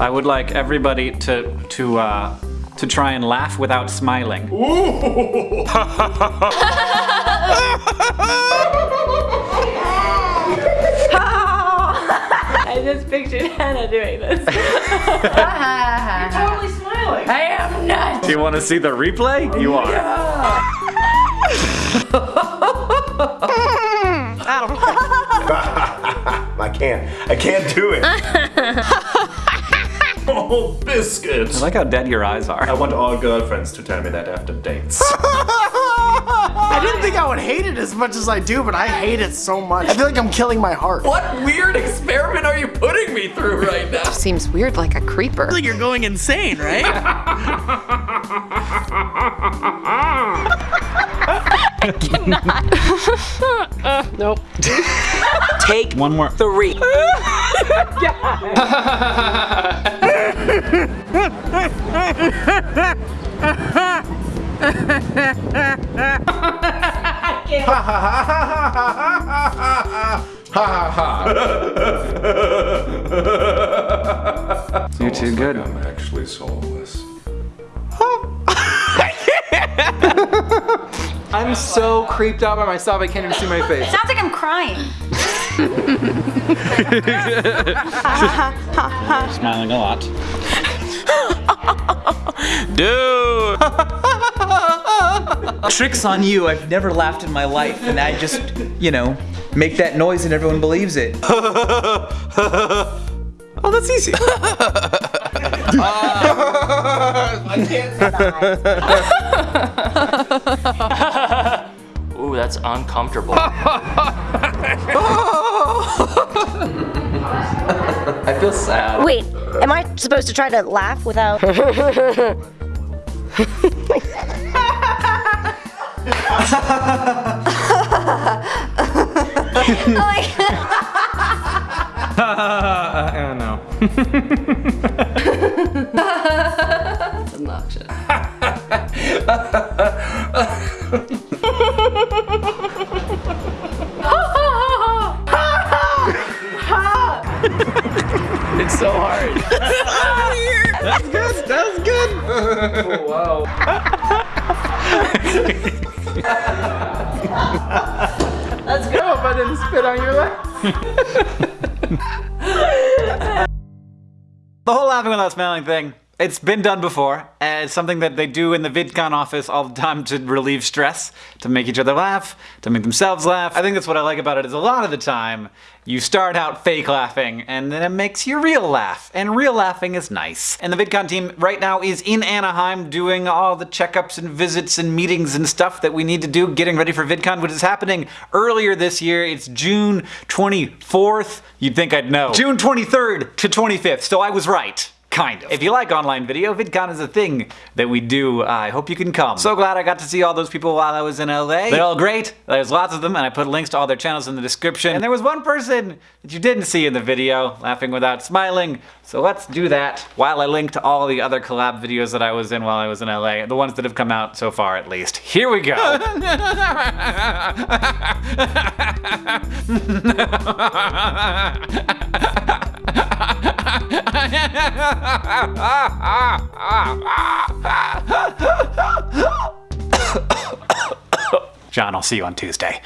I would like everybody to to uh, to try and laugh without smiling. I just pictured Hannah doing this. You're totally smiling. I am not. Do you want to see the replay? You are. I can't. I can't do it. Oh, biscuit. I like how dead your eyes are. I want all girlfriends to tell me that after dates. I didn't think I would hate it as much as I do, but I hate it so much. I feel like I'm killing my heart. What weird experiment are you putting me through right now? Seems weird like a creeper. like you're going insane, right? Nope. Take One more. three. You're too good. I'm actually soulless. I'm so creeped out by myself I can't even see my face. Sounds like I'm crying. Smiling a lot. Dude. Tricks on you. I've never laughed in my life, and I just, you know, make that noise and everyone believes it. Oh, that's easy. Ooh, that's uncomfortable. I feel sad. Wait, am I supposed to try to laugh without? oh my god. oh no. That's obnoxious. It's so hard. That's good. That's good. Oh, wow. Let's go. I hope I didn't spit on your lap. The whole laughing without smiling thing, it's been done before, and it's something that they do in the VidCon office all the time to relieve stress, to make each other laugh, to make themselves laugh. I think that's what I like about it is a lot of the time, you start out fake laughing, and then it makes you real laugh, and real laughing is nice. And the VidCon team right now is in Anaheim doing all the checkups and visits and meetings and stuff that we need to do, getting ready for VidCon, which is happening earlier this year. It's June 24th. You'd think I'd know. June 23rd to 25th, so I was right. Kind of. If you like online video, VidCon is a thing that we do. Uh, I hope you can come. So glad I got to see all those people while I was in LA. They're all great. There's lots of them, and I put links to all their channels in the description. And there was one person that you didn't see in the video, laughing without smiling. So let's do that while I link to all the other collab videos that I was in while I was in LA. The ones that have come out so far, at least. Here we go. John, I'll see you on Tuesday.